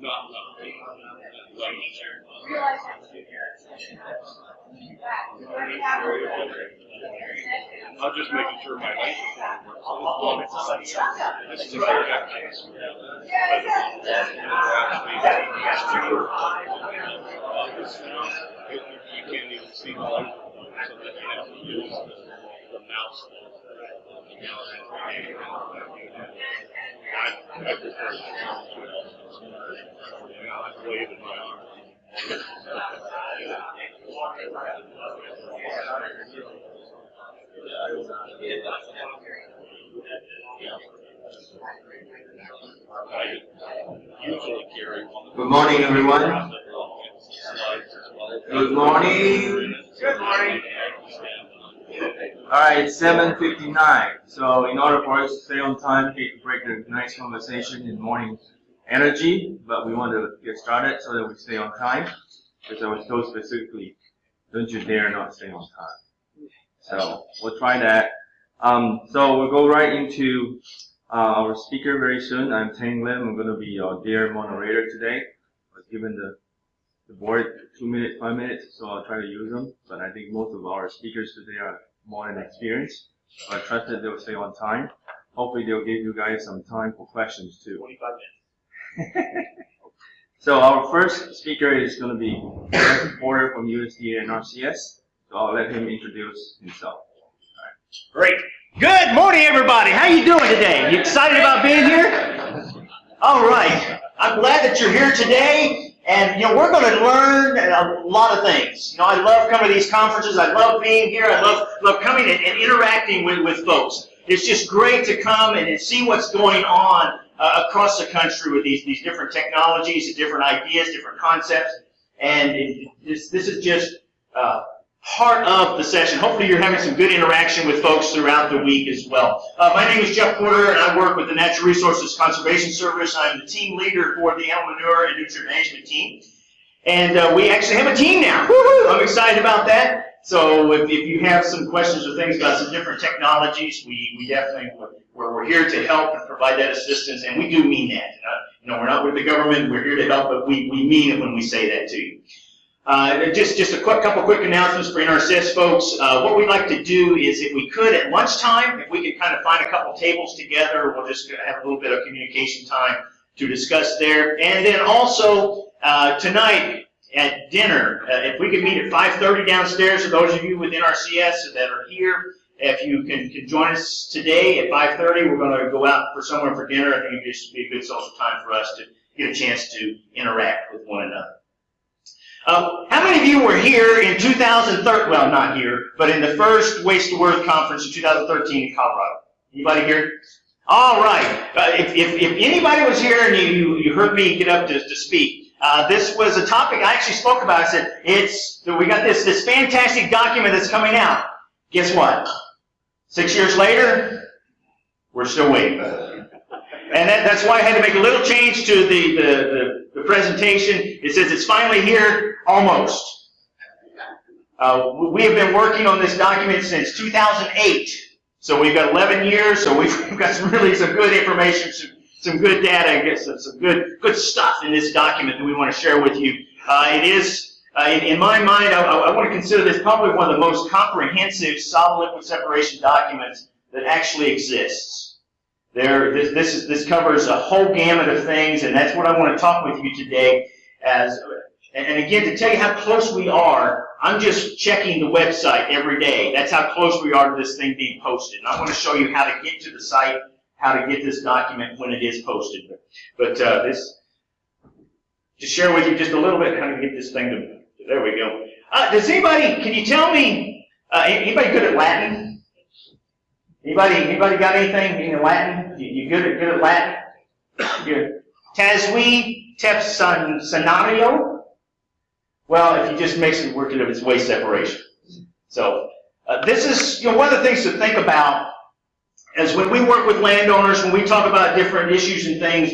not love me, love nature. I'm just making sure my life is works. So this this is a very case. You can't even see the light, so that you have to use the, the mouse. The mouse. I, I prefer the mouse. I'm waving my arm. I usually carry one. Good morning, everyone. Good morning. Good morning. All right, it's 7:59. So in order for us to stay on time, hate to break the nice conversation in the morning energy, but we want to get started so that we stay on time. Because I was told specifically, don't you dare not stay on time. So we'll try that. Um, so we'll go right into uh, our speaker very soon. I'm Tang Lim. I'm going to be your dear moderator today. I was given the the board two minutes, five minutes, so I'll try to use them. But I think most of our speakers today are more than experienced. So I trust that they'll stay on time. Hopefully they'll give you guys some time for questions too. Twenty-five minutes. So our first speaker is going to be Jeff Porter from USDA NRCS. So I'll let him introduce himself. Great. Good morning, everybody. How you doing today? You excited about being here? All right. I'm glad that you're here today. And, you know, we're going to learn a lot of things. You know, I love coming to these conferences. I love being here. I love, love coming and, and interacting with, with folks. It's just great to come and, and see what's going on uh, across the country with these, these different technologies, different ideas, different concepts. And it, this, this is just uh, part of the session. Hopefully you're having some good interaction with folks throughout the week as well. Uh, my name is Jeff Porter, and I work with the Natural Resources Conservation Service. I'm the team leader for the Animal Manure and Nutrient Management team. And uh, we actually have a team now. I'm excited about that. So if, if you have some questions or things about some different technologies, we, we definitely, we're, we're here to help and provide that assistance, and we do mean that. Uh, you know, we're not with the government, we're here to help, but we, we mean it when we say that to you. Uh, just, just a quick, couple quick announcements for NRCS folks. Uh, what we'd like to do is, if we could, at lunchtime, if we could kind of find a couple tables together, we'll just have a little bit of communication time to discuss there. And then also, uh, tonight at dinner, uh, if we could meet at 5.30 downstairs, for those of you with NRCS that are here, if you can, can join us today at 5.30, we're going to go out for somewhere for dinner. I think it'd just be a good social time for us to get a chance to interact with one another. Uh, how many of you were here in 2013? Well, not here, but in the first Waste to Worth conference in 2013 in Colorado. Anybody here? All right. Uh, if, if, if, anybody was here and you, you heard me get up to, to speak, uh, this was a topic I actually spoke about. I said, it's, we got this, this fantastic document that's coming out. Guess what? Six years later, we're still waiting. And that, that's why I had to make a little change to the, the, the, the presentation. It says it's finally here, almost. Uh, we have been working on this document since 2008. So we've got 11 years, so we've got some really some good information, some, some good data, some, some good, good stuff in this document that we want to share with you. Uh, it is, uh, in, in, my mind, I, I want to consider this probably one of the most comprehensive solid liquid separation documents that actually exists. There, this, this, is, this covers a whole gamut of things, and that's what I want to talk with you today. As, and again, to tell you how close we are, I'm just checking the website every day. That's how close we are to this thing being posted. And I want to show you how to get to the site, how to get this document when it is posted. But uh, this, to share with you just a little bit how to get this thing to, there we go. Uh, does anybody, can you tell me, uh, anybody good at Latin? Anybody, anybody got anything in Latin? You, you good at good at Latin? Good. Taswi tepsan scenario. Well, if you just mix it, work it up, it's waste separation. So uh, this is you know one of the things to think about is when we work with landowners, when we talk about different issues and things.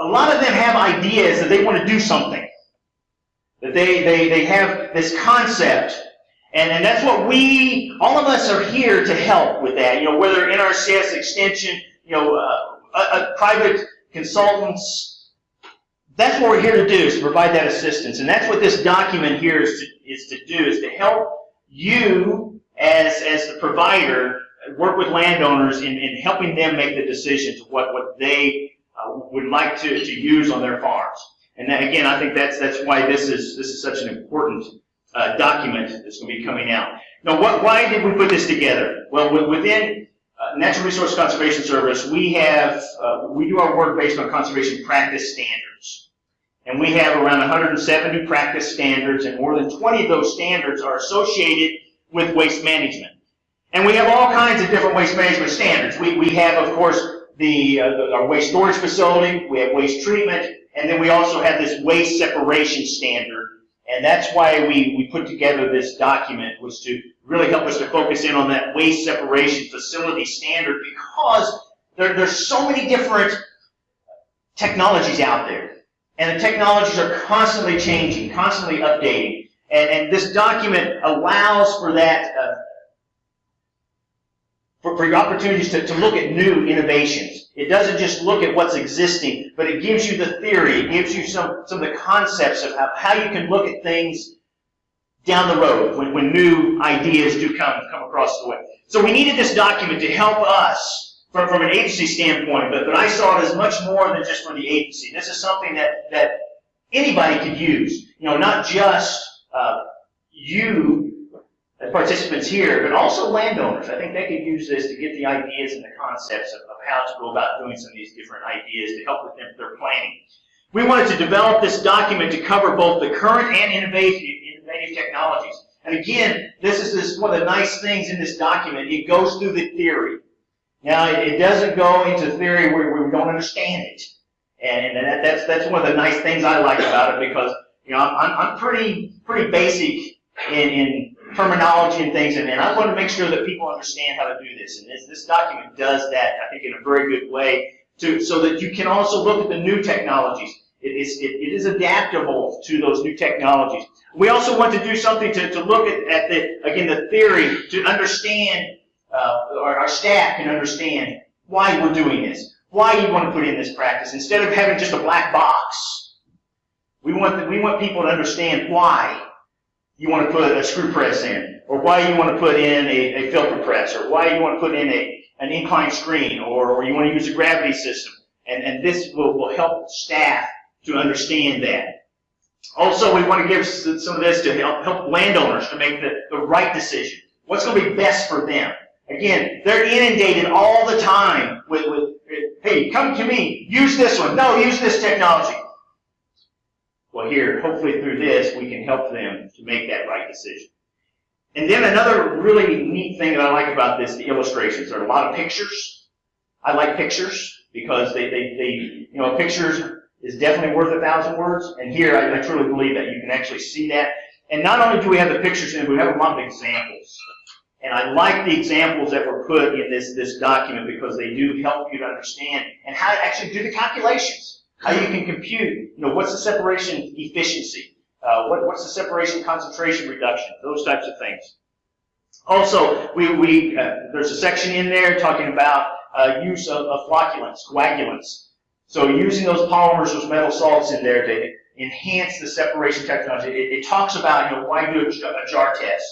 A lot of them have ideas that they want to do something. That they they they have this concept and, and that's what we, all of us are here to help with that. You know, whether NRCS extension, you know, uh, uh, private consultants, that's what we're here to do, is to provide that assistance. And that's what this document here is to, is to do, is to help you as, as the provider work with landowners in, in helping them make the decisions of what, what they uh, would like to, to use on their farms. And then again, I think that's, that's why this is, this is such an important uh, document that's going to be coming out. Now, what, why did we put this together? Well, within uh, Natural Resource Conservation Service, we have, uh, we do our work based on conservation practice standards. And we have around 170 practice standards, and more than 20 of those standards are associated with waste management. And we have all kinds of different waste management standards. We, we have, of course, the, uh, the, our waste storage facility, we have waste treatment, and then we also have this waste separation standard. And that's why we, we put together this document, was to really help us to focus in on that waste separation facility standard because there, there's so many different technologies out there. And the technologies are constantly changing, constantly updating. And, and this document allows for that, uh, for, for your opportunities to, to look at new innovations. It doesn't just look at what's existing, but it gives you the theory, it gives you some, some of the concepts of how, how you can look at things down the road when, when new ideas do come, come across the way. So we needed this document to help us from, from an agency standpoint, but, but I saw it as much more than just for the agency. This is something that, that anybody could use. You know, not just uh, you participants here, but also landowners. I think they could use this to get the ideas and the concepts of, of how to go about doing some of these different ideas to help with them, their planning. We wanted to develop this document to cover both the current and innovative, innovative technologies. And again, this is this, one of the nice things in this document. It goes through the theory. Now, it doesn't go into theory where we don't understand it. And, that, that's, that's one of the nice things I like about it because, you know, I'm, I'm pretty, pretty basic in, in terminology and things, and, and I want to make sure that people understand how to do this. And this, this document does that, I think, in a very good way, so that you can also look at the new technologies. It is, it, it is adaptable to those new technologies. We also want to do something to, to look at, at the, again, the theory, to understand, uh, our, our staff can understand why we're doing this, why you want to put in this practice. Instead of having just a black box, we want, the, we want people to understand why you want to put a screw press in, or why you want to put in a, a filter press, or why you want to put in a, an inclined screen, or, or you want to use a gravity system. And, and this will, will help staff to understand that. Also, we want to give some of this to help, help landowners to make the, the right decision. What's going to be best for them? Again, they're inundated all the time with, with, hey, come to me, use this one. No, use this technology. Well, here, hopefully through this, we can help them to make that right decision. And then another really neat thing that I like about this, the illustrations. There are a lot of pictures. I like pictures because they, they, they you know, pictures is definitely worth a thousand words. And here, I, I truly believe that you can actually see that. And not only do we have the pictures in, we have a lot of examples. And I like the examples that were put in this, this document because they do help you to understand and how to actually do the calculations how you can compute, you know, what's the separation efficiency, uh, what, what's the separation concentration reduction, those types of things. Also, we, we uh, there's a section in there talking about uh, use of, of flocculants, coagulants. So using those polymers, those metal salts in there to enhance the separation technology. It, it talks about, you know, why do a, jar test?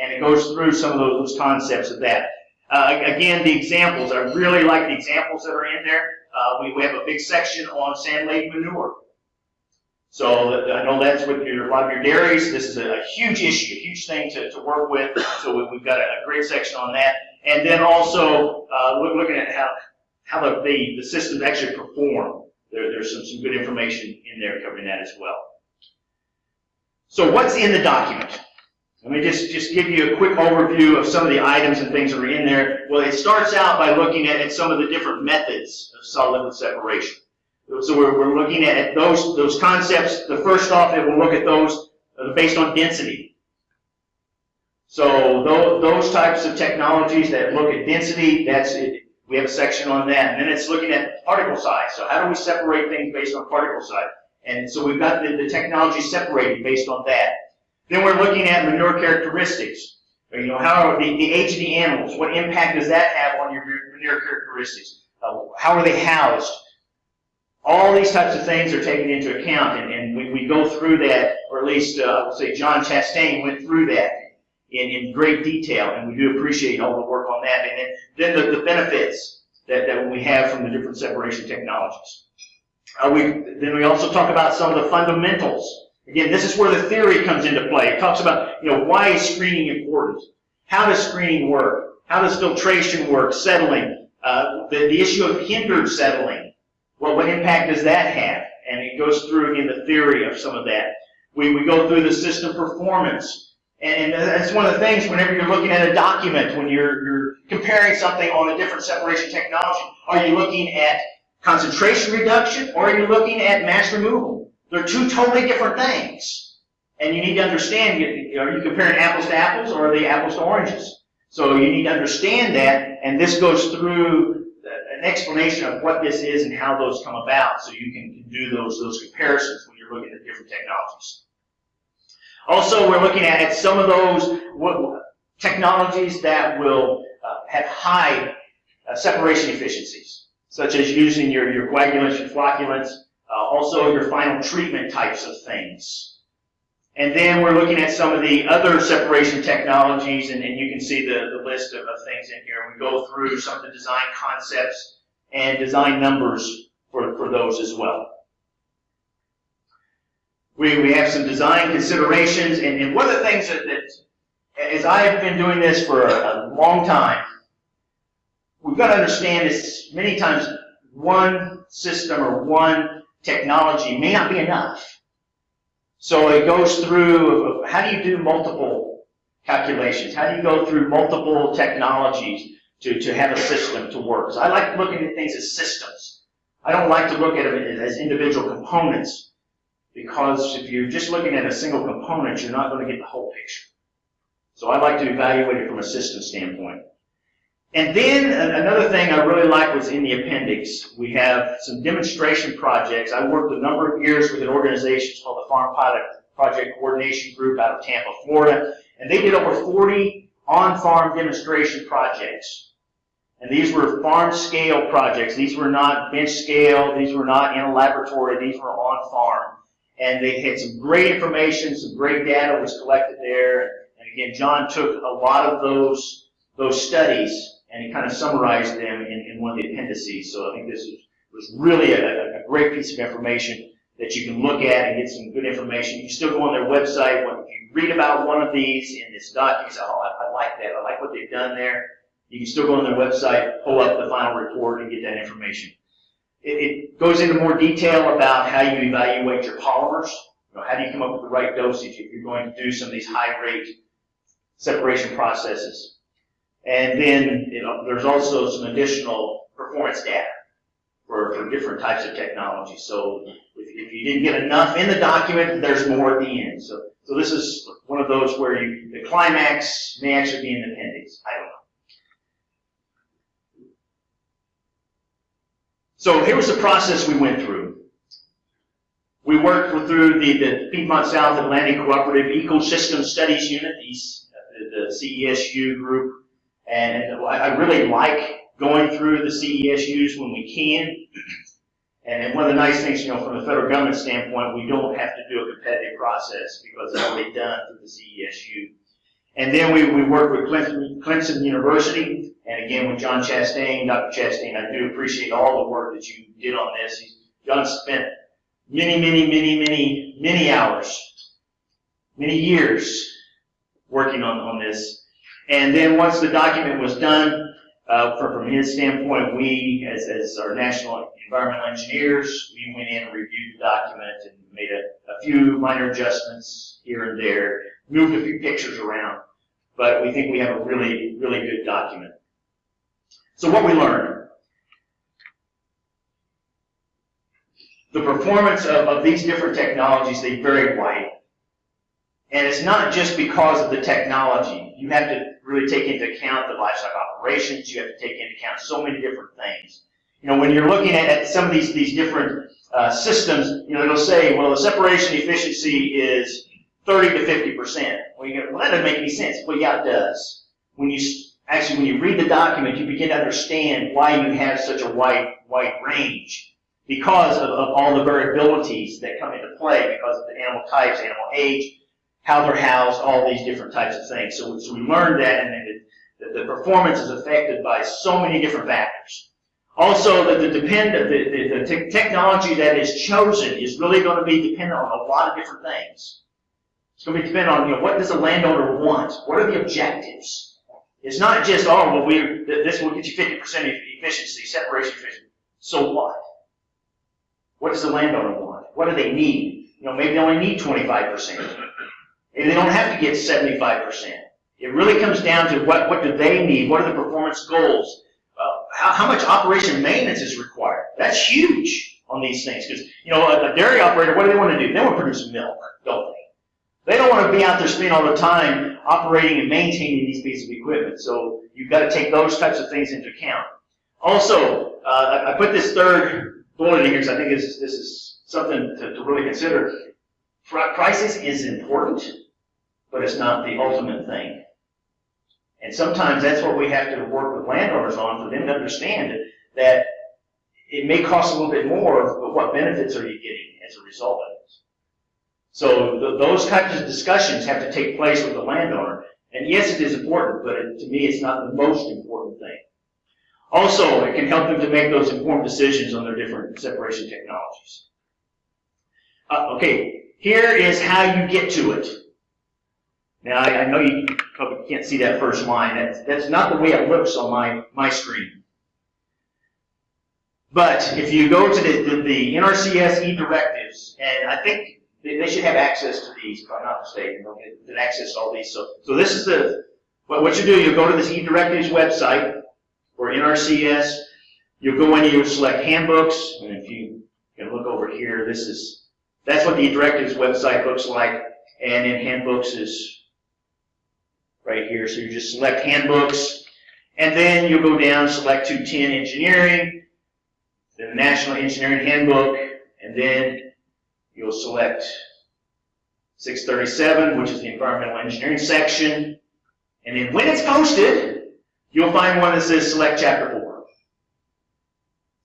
And it goes through some of those, those concepts of that. Uh, again, the examples, I really like the examples that are in there. Uh, we, we have a big section on sand-laden manure. So I know that's with your, a lot of your dairies. This is a, huge issue, a huge thing to, to work with. So we, have got a, great section on that. And then also uh, looking at how, how the, the, the systems actually perform. There, there's some, some good information in there covering that as well. So what's in the document? Let me just, just give you a quick overview of some of the items and things that are in there. Well, it starts out by looking at, at some of the different methods of solid-liquid separation. So we're, we're looking at those, those concepts. The first off, it will look at those uh, based on density. So those, those types of technologies that look at density, that's it. We have a section on that. And then it's looking at particle size. So how do we separate things based on particle size? And so we've got the, the technology separated based on that. Then we're looking at manure characteristics. You know, how the, the age of the animals? What impact does that have on your manure characteristics? Uh, how are they housed? All these types of things are taken into account, and, and we, we go through that, or at least, uh, say John Chastain went through that in, in great detail, and we do appreciate all the work on that. And then, then the, the benefits that, that we have from the different separation technologies. Uh, we, then we also talk about some of the fundamentals. Again, this is where the theory comes into play. It talks about, you know, why is screening important? How does screening work? How does filtration work? Settling. Uh, the, the issue of hindered settling. Well, what impact does that have? And it goes through, again, the theory of some of that. We, we go through the system performance. And that's one of the things whenever you're looking at a document, when you're, you're comparing something on a different separation technology, are you looking at concentration reduction or are you looking at mass removal? They're two totally different things. And you need to understand, are you comparing apples to apples or are they apples to oranges? So you need to understand that, and this goes through an explanation of what this is and how those come about so you can do those, those comparisons when you're looking at different technologies. Also, we're looking at some of those technologies that will uh, have high uh, separation efficiencies, such as using your, your coagulants, your flocculants, uh, also your final treatment types of things. And then we're looking at some of the other separation technologies, and, and you can see the, the list of, of things in here. We go through some of the design concepts and design numbers for, for those as well. We, we have some design considerations, and, and one of the things that, that, as I have been doing this for a, a long time, we've got to understand is many times one system or one technology may not be enough. So it goes through, how do you do multiple calculations? How do you go through multiple technologies to, to have a system to work? So I like looking at things as systems. I don't like to look at them as individual components because if you're just looking at a single component, you're not going to get the whole picture. So I like to evaluate it from a system standpoint. And then uh, another thing I really like was in the appendix. We have some demonstration projects. I worked a number of years with an organization called the Farm Pilot Project Coordination Group out of Tampa, Florida. And they did over 40 on-farm demonstration projects. And these were farm scale projects. These were not bench scale. These were not in a laboratory. These were on farm. And they had some great information, some great data was collected there. And again, John took a lot of those, those studies and he kind of summarized them in, in one of the appendices. So I think this was, was really a, a great piece of information that you can look at and get some good information. You can still go on their website. When, you read about one of these in this document, you say, oh, I, I like that. I like what they've done there. You can still go on their website, pull up the final report, and get that information. It, it goes into more detail about how you evaluate your polymers. You know, how do you come up with the right dosage if you're going to do some of these high rate separation processes? And then you know, there's also some additional performance data for, for different types of technology. So if, if you didn't get enough in the document, there's more at the end. So, so this is one of those where you, the climax may actually be in the appendix. I don't know. So here was the process we went through. We worked through the, the Piedmont South Atlantic Cooperative Ecosystem Studies Unit, the, uh, the CESU group. And I really like going through the CESUs when we can. And one of the nice things, you know, from the federal government standpoint, we don't have to do a competitive process because it's already done through the CESU. And then we, we work with Clemson, Clemson University, and again with John Chastain. Dr. Chastain, I do appreciate all the work that you did on this. John spent many, many, many, many, many hours, many years working on, on this. And then once the document was done, uh, from, from his standpoint, we, as, as our national environmental engineers, we went in and reviewed the document and made a, a few minor adjustments here and there, moved a few pictures around, but we think we have a really, really good document. So what we learned. The performance of, of these different technologies, they vary widely. And it's not just because of the technology. You have to really take into account the livestock operations. You have to take into account so many different things. You know, when you're looking at, at some of these, these different uh, systems, you know, it'll say, well, the separation efficiency is 30 to 50%. Well, you go, well, that doesn't make any sense. Well, yeah, it does. When you actually, when you read the document, you begin to understand why you have such a wide, wide range. because of, of all the variabilities that come into play because of the animal types, animal age, how they're housed, all these different types of things. So, so we learned that and it, that the performance is affected by so many different factors. Also, that the, depend, the, the, the te technology that is chosen is really going to be dependent on a lot of different things. It's going to be dependent on you know, what does the landowner want? What are the objectives? It's not just, oh, well, we, this will get you 50% efficiency, separation efficiency. So what? What does the landowner want? What do they need? You know, maybe they only need 25%. And they don't have to get 75%. It really comes down to what, what do they need? What are the performance goals? Uh, how, how, much operation maintenance is required? That's huge on these things because, you know, a, a, dairy operator, what do they want to do? They want to produce milk, don't they? They don't want to be out there spending all the time operating and maintaining these pieces of equipment. So you've got to take those types of things into account. Also, uh, I, put this third bullet in here because I think this, this is something to, to really consider. Prices is important but it's not the ultimate thing. And sometimes that's what we have to work with landowners on for them to understand that it may cost a little bit more, but what benefits are you getting as a result of it? So th- those types of discussions have to take place with the landowner. And yes, it is important, but it, to me, it's not the most important thing. Also, it can help them to make those informed decisions on their different separation technologies. Uh, okay, here is how you get to it. Now, I, I know you probably can't see that first line. That's, that's not the way it looks on my, my screen. But if you go to the, the, the NRCS e-directives, and I think they, they should have access to these, if I'm not mistaken, they'll get, access to all these. So, so this is the, what, what you do, you go to this e-directives website, or NRCS, you'll go in and you'll select handbooks, and if you can look over here, this is, that's what the directives website looks like, and in handbooks is right here. So you just select handbooks, and then you'll go down, select 210 engineering, the National Engineering Handbook, and then you'll select 637, which is the environmental engineering section. And then when it's posted, you'll find one that says select chapter 4.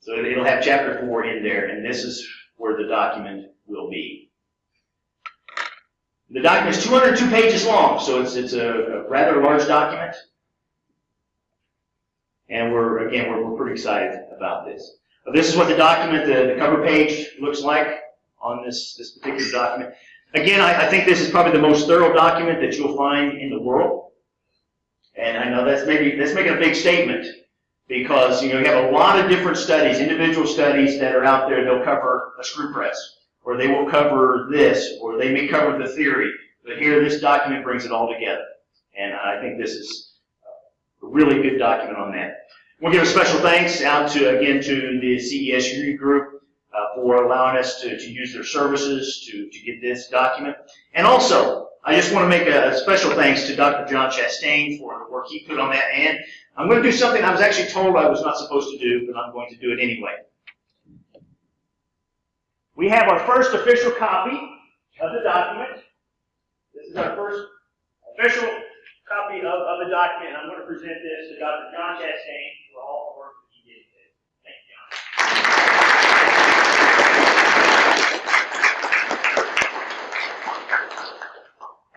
So it'll have chapter 4 in there, and this is where the document will be. The document is 202 pages long, so it's, it's a, a rather large document. And we're, again, we're, we're pretty excited about this. This is what the document, the, the cover page looks like on this, this particular document. Again, I, I think this is probably the most thorough document that you'll find in the world. And I know that's maybe, that's making a big statement because, you know, you have a lot of different studies, individual studies that are out there. They'll cover a screw press or they will cover this or they may cover the theory. But here, this document brings it all together. And I think this is a really good document on that. We'll give a special thanks out to, again, to the CES group uh, for allowing us to, to use their services to, to get this document. And also, I just want to make a special thanks to Dr. John Chastain for the work he put on that. And I'm going to do something I was actually told I was not supposed to do, but I'm going to do it anyway. We have our first official copy of the document. This is our first official copy of, of the document, I'm going to present this to Dr. John Chastain for all the work that he did today. Thank you,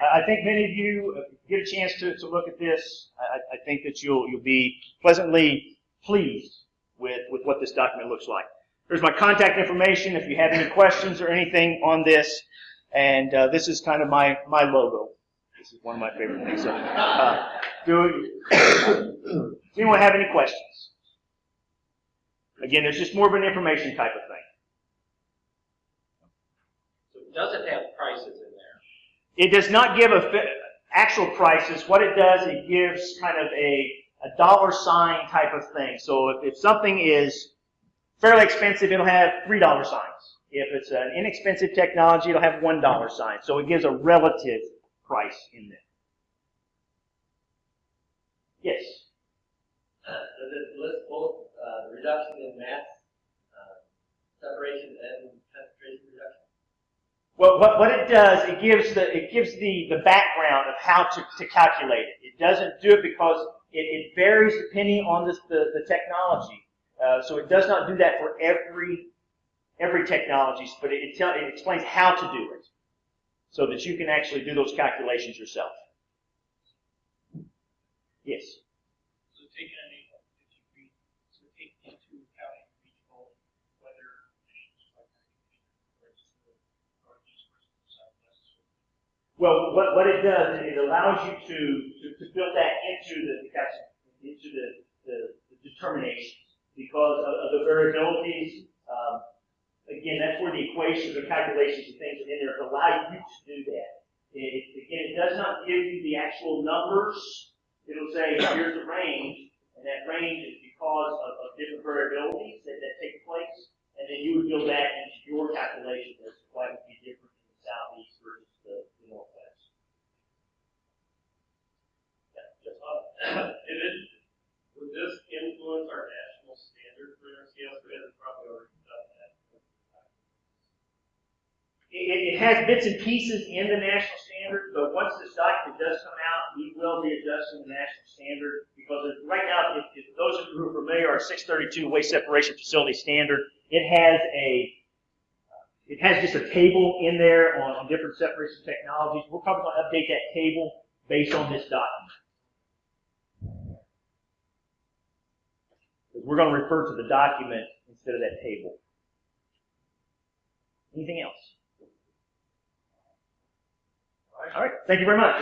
John. I think many of you get a chance to, to look at this. I, I think that you'll, you'll be pleasantly pleased with, with what this document looks like. There's my contact information if you have any questions or anything on this. And uh, this is kind of my, my logo. This is one of my favorite things. So, uh, do, does anyone have any questions? Again, it's just more of an information type of thing. So it does it have prices in there? It does not give a actual prices. What it does, it gives kind of a, a dollar sign type of thing. So if, if something is fairly expensive, it'll have three dollar signs. If it's an inexpensive technology, it'll have one dollar sign. So it gives a relative price in there. Yes. Uh, Does it list both uh, the reduction in mass uh, separation and concentration reduction? Well, what, what it does, it gives the it gives the, the background of how to, to calculate it. It doesn't do it because it, it varies depending on this, the, the technology. Uh, so it does not do that for every every technologies, but it, it, tell, it explains how to do it so that you can actually do those calculations yourself. Yes. So taking an so take into account regional weather conditions like or just the the southwest. Well, what, what it does, is it allows you to, to, to build that into the, into the, the, the determinations because of, of the variabilities. Um, again, that's where the equations or calculations and things are in there to allow you to do that. It, again, it does not give you the actual numbers. It'll say, here's the range, and that range is because of, of different variabilities that, that take place, and then you would build that into your calculation as to why it would be different in the southeast versus the, the northwest. Yeah, just, Uh, It is, would this influence our national standard for our scales? We haven't probably already done that. It, it- has bits and pieces in the national standard, but once this document does come out, we will be adjusting the national standard because right now, if, if those of you who are familiar, our 632 waste separation facility standard, it has a it has just a table in there on, on different separation technologies. We're probably going to update that table based on this document. We're going to refer to the document instead of that table. Anything else? All right, thank you very much.